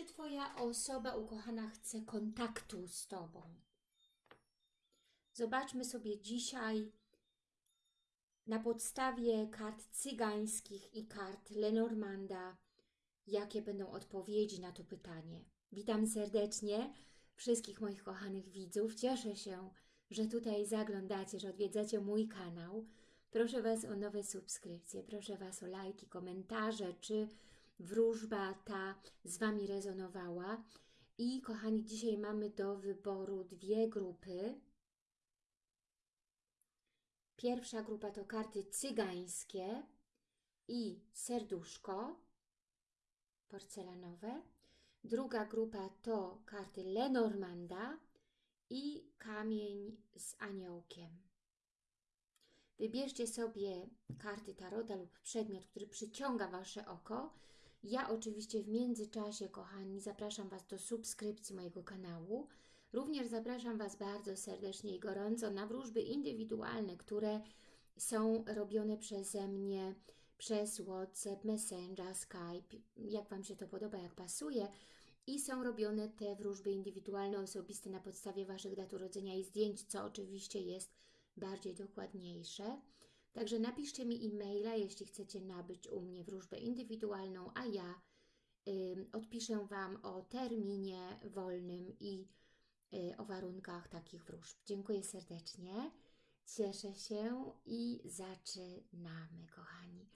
Czy Twoja osoba ukochana chce kontaktu z Tobą? Zobaczmy sobie dzisiaj na podstawie kart cygańskich i kart Lenormanda, jakie będą odpowiedzi na to pytanie. Witam serdecznie wszystkich moich kochanych widzów. Cieszę się, że tutaj zaglądacie, że odwiedzacie mój kanał. Proszę Was o nowe subskrypcje, proszę Was o lajki, komentarze, czy wróżba ta z Wami rezonowała. I kochani, dzisiaj mamy do wyboru dwie grupy. Pierwsza grupa to karty cygańskie i serduszko porcelanowe. Druga grupa to karty Lenormanda i kamień z aniołkiem. Wybierzcie sobie karty tarota lub przedmiot, który przyciąga Wasze oko. Ja oczywiście w międzyczasie, kochani, zapraszam Was do subskrypcji mojego kanału. Również zapraszam Was bardzo serdecznie i gorąco na wróżby indywidualne, które są robione przeze mnie przez WhatsApp, Messenger, Skype, jak Wam się to podoba, jak pasuje. I są robione te wróżby indywidualne, osobiste na podstawie Waszych dat urodzenia i zdjęć, co oczywiście jest bardziej dokładniejsze. Także napiszcie mi e-maila, jeśli chcecie nabyć u mnie wróżbę indywidualną, a ja y, odpiszę Wam o terminie wolnym i y, o warunkach takich wróżb. Dziękuję serdecznie, cieszę się i zaczynamy, kochani.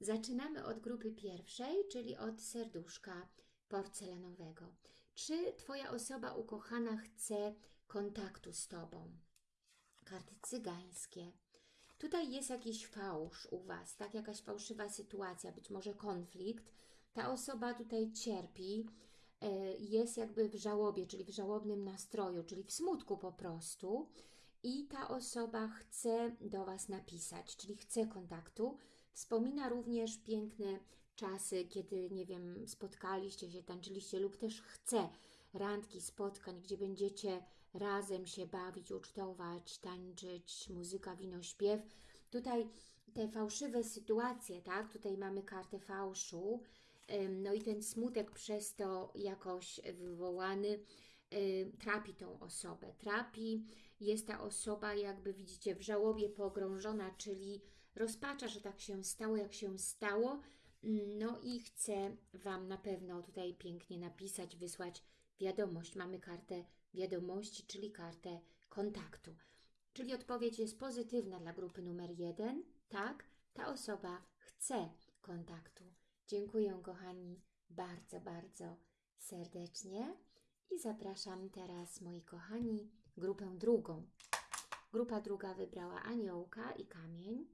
Zaczynamy od grupy pierwszej, czyli od serduszka porcelanowego. Czy Twoja osoba ukochana chce kontaktu z Tobą? karty cygańskie. Tutaj jest jakiś fałsz u Was, tak? Jakaś fałszywa sytuacja, być może konflikt. Ta osoba tutaj cierpi, e, jest jakby w żałobie, czyli w żałobnym nastroju, czyli w smutku po prostu. I ta osoba chce do Was napisać, czyli chce kontaktu. Wspomina również piękne czasy, kiedy, nie wiem, spotkaliście się, tańczyliście lub też chce randki, spotkań, gdzie będziecie razem się bawić, ucztować, tańczyć, muzyka, wino, śpiew. Tutaj te fałszywe sytuacje, tak? Tutaj mamy kartę fałszu, no i ten smutek przez to jakoś wywołany trapi tą osobę. Trapi, jest ta osoba jakby widzicie w żałobie pogrążona, czyli rozpacza, że tak się stało, jak się stało, no i chcę Wam na pewno tutaj pięknie napisać, wysłać wiadomość. Mamy kartę wiadomości, czyli kartę kontaktu. Czyli odpowiedź jest pozytywna dla grupy numer jeden. Tak, ta osoba chce kontaktu. Dziękuję, kochani, bardzo, bardzo serdecznie. I zapraszam teraz, moi kochani, grupę drugą. Grupa druga wybrała aniołka i kamień.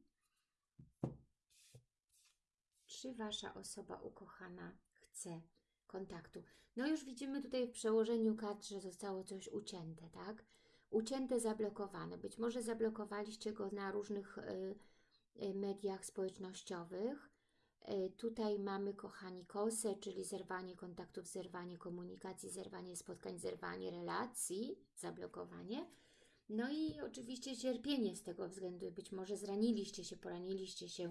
Czy Wasza osoba ukochana chce kontaktu. No już widzimy tutaj w przełożeniu kart, że zostało coś ucięte, tak? Ucięte, zablokowane. Być może zablokowaliście go na różnych y, y, mediach społecznościowych. Y, tutaj mamy, kochani, kosę, czyli zerwanie kontaktów, zerwanie komunikacji, zerwanie spotkań, zerwanie relacji, zablokowanie. No i oczywiście cierpienie z tego względu. Być może zraniliście się, poraniliście się,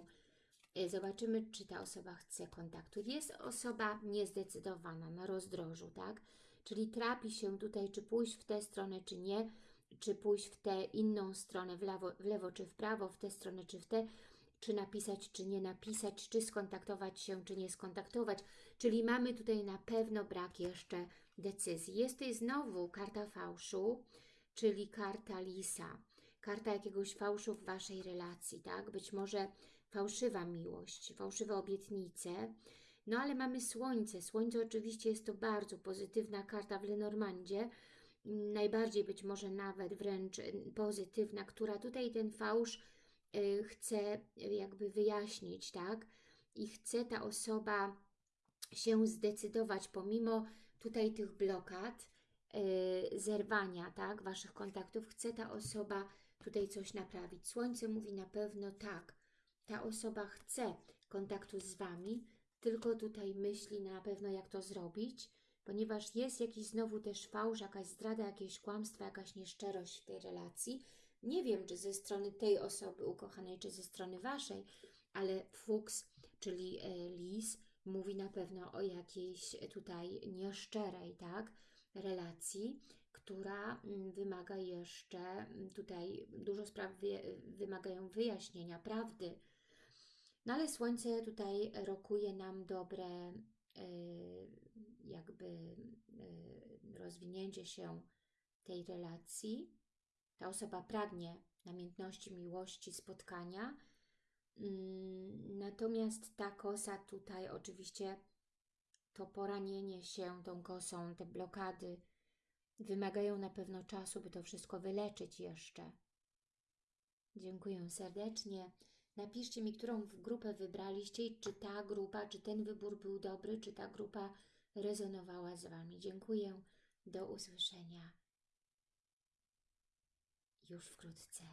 zobaczymy, czy ta osoba chce kontaktu. Jest osoba niezdecydowana na rozdrożu, tak? Czyli trapi się tutaj, czy pójść w tę stronę, czy nie, czy pójść w tę inną stronę, w lewo, w lewo czy w prawo, w tę stronę, czy w tę, czy napisać, czy nie napisać, czy skontaktować się, czy nie skontaktować. Czyli mamy tutaj na pewno brak jeszcze decyzji. Jest tutaj znowu karta fałszu, czyli karta lisa karta jakiegoś fałszu w Waszej relacji, tak? Być może fałszywa miłość, fałszywe obietnice, no ale mamy Słońce. Słońce oczywiście jest to bardzo pozytywna karta w Lenormandzie, najbardziej być może nawet wręcz pozytywna, która tutaj ten fałsz y, chce jakby wyjaśnić, tak? I chce ta osoba się zdecydować pomimo tutaj tych blokad, y, zerwania, tak? Waszych kontaktów, chce ta osoba tutaj coś naprawić. Słońce mówi na pewno tak, ta osoba chce kontaktu z Wami, tylko tutaj myśli na pewno jak to zrobić, ponieważ jest jakiś znowu też fałsz, jakaś zdrada, jakieś kłamstwo, jakaś nieszczerość w tej relacji. Nie wiem, czy ze strony tej osoby ukochanej, czy ze strony Waszej, ale fuks, czyli e, lis, mówi na pewno o jakiejś tutaj nieszczerej, tak, relacji, która mm, wymaga jeszcze mm, tutaj dużo spraw wy, wymagają wyjaśnienia, prawdy. No ale Słońce tutaj rokuje nam dobre y, jakby y, rozwinięcie się tej relacji. Ta osoba pragnie namiętności, miłości, spotkania. Mm, natomiast ta kosa tutaj oczywiście to poranienie się tą kosą, te blokady wymagają na pewno czasu, by to wszystko wyleczyć jeszcze. Dziękuję serdecznie. Napiszcie mi, którą grupę wybraliście i czy ta grupa, czy ten wybór był dobry, czy ta grupa rezonowała z Wami. Dziękuję. Do usłyszenia już wkrótce.